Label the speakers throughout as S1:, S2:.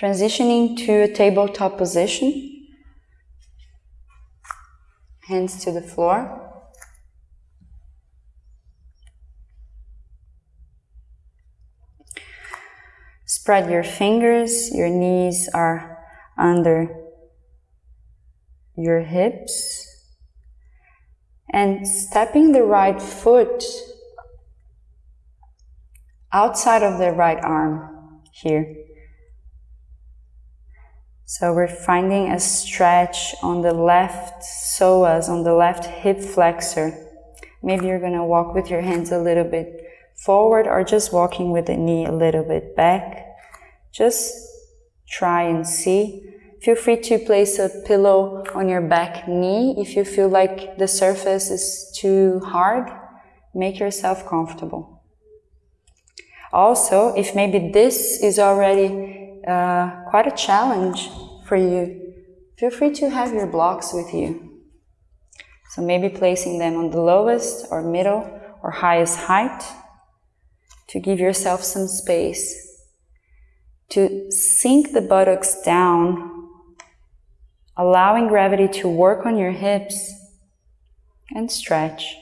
S1: Transitioning to a tabletop position. Hands to the floor. Spread your fingers, your knees are under your hips. And stepping the right foot outside of the right arm here. So we're finding a stretch on the left psoas, on the left hip flexor. Maybe you're going to walk with your hands a little bit forward or just walking with the knee a little bit back. Just try and see. Feel free to place a pillow on your back knee if you feel like the surface is too hard. Make yourself comfortable. Also, if maybe this is already uh, quite a challenge for you, feel free to have your blocks with you. So maybe placing them on the lowest or middle or highest height to give yourself some space to sink the buttocks down, allowing gravity to work on your hips and stretch.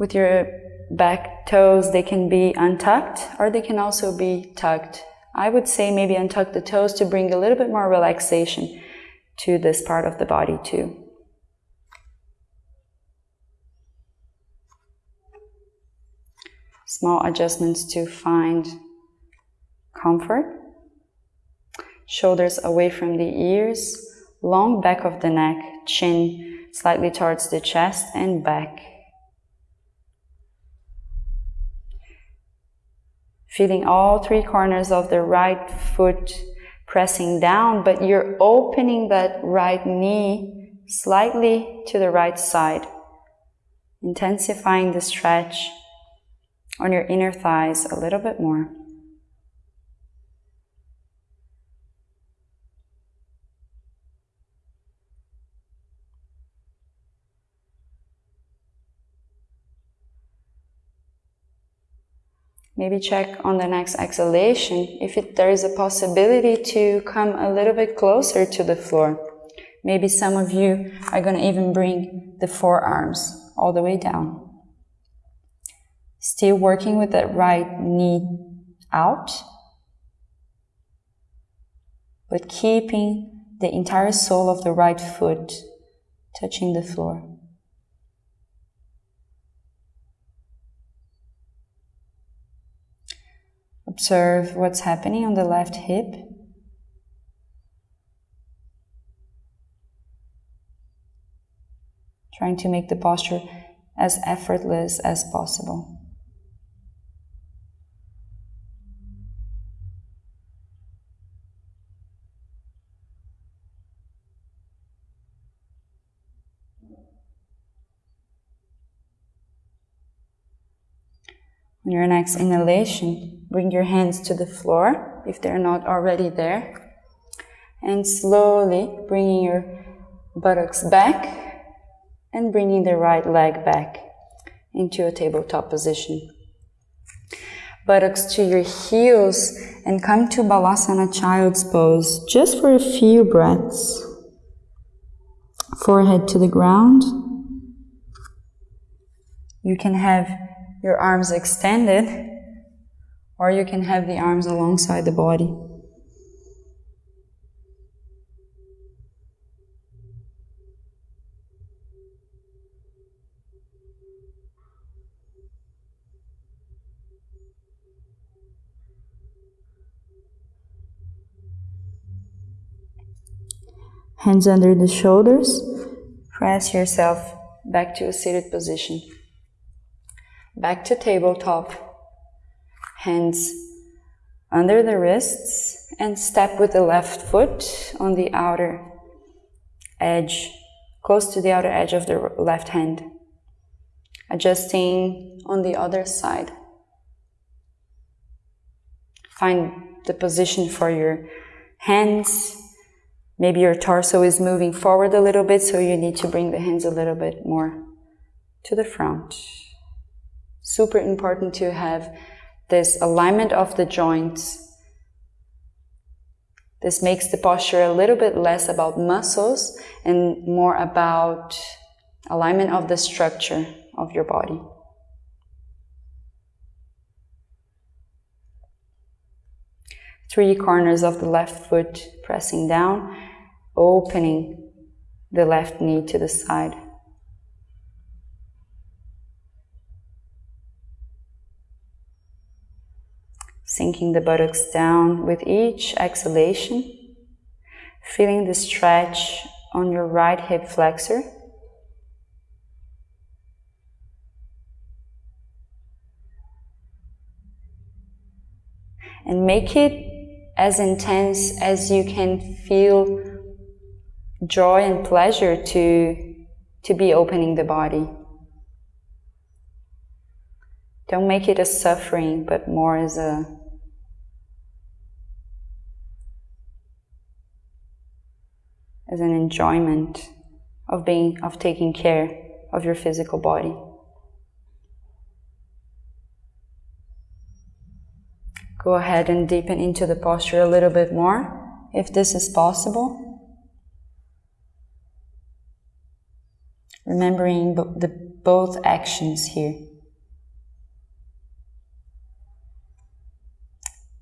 S1: With your back toes, they can be untucked or they can also be tucked. I would say maybe untuck the toes to bring a little bit more relaxation to this part of the body too. Small adjustments to find comfort. Shoulders away from the ears, long back of the neck, chin slightly towards the chest and back. Feeling all three corners of the right foot pressing down, but you're opening that right knee slightly to the right side, intensifying the stretch on your inner thighs a little bit more. Maybe check on the next exhalation if it, there is a possibility to come a little bit closer to the floor. Maybe some of you are going to even bring the forearms all the way down. Still working with that right knee out, but keeping the entire sole of the right foot touching the floor. Observe what's happening on the left hip. Trying to make the posture as effortless as possible. On your next inhalation, bring your hands to the floor if they're not already there. And slowly bringing your buttocks back and bringing the right leg back into a tabletop position. Buttocks to your heels and come to Balasana Child's Pose just for a few breaths. Forehead to the ground. You can have your arms extended, or you can have the arms alongside the body. Hands under the shoulders, press yourself back to a seated position back to tabletop, hands under the wrists, and step with the left foot on the outer edge, close to the outer edge of the left hand. Adjusting on the other side. Find the position for your hands, Maybe your torso is moving forward a little bit, so you need to bring the hands a little bit more to the front. Super important to have this alignment of the joints. This makes the posture a little bit less about muscles and more about alignment of the structure of your body. Three corners of the left foot pressing down, opening the left knee to the side. Sinking the buttocks down with each exhalation, feeling the stretch on your right hip flexor. And make it as intense as you can feel joy and pleasure to, to be opening the body. Don't make it a suffering, but more as a as an enjoyment of being of taking care of your physical body. Go ahead and deepen into the posture a little bit more, if this is possible. Remembering the both actions here.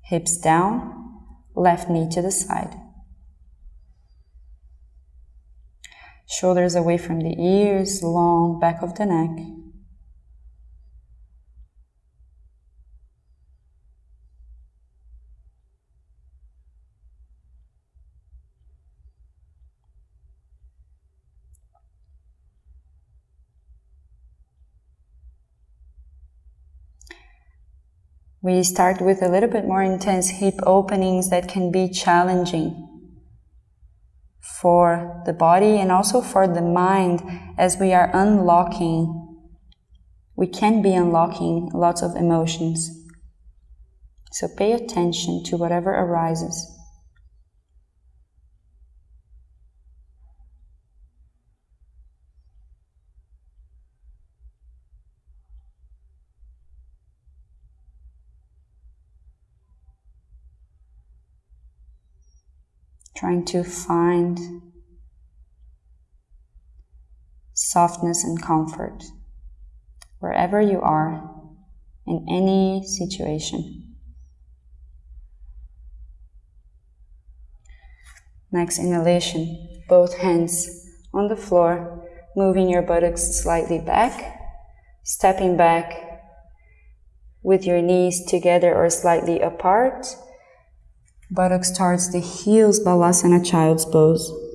S1: Hips down, left knee to the side. Shoulders away from the ears, long back of the neck. We start with a little bit more intense hip openings that can be challenging for the body and also for the mind as we are unlocking. We can be unlocking lots of emotions. So pay attention to whatever arises. Trying to find softness and comfort wherever you are in any situation. Next inhalation, both hands on the floor, moving your buttocks slightly back, stepping back with your knees together or slightly apart buttocks towards the heels, Balasana Child's Pose.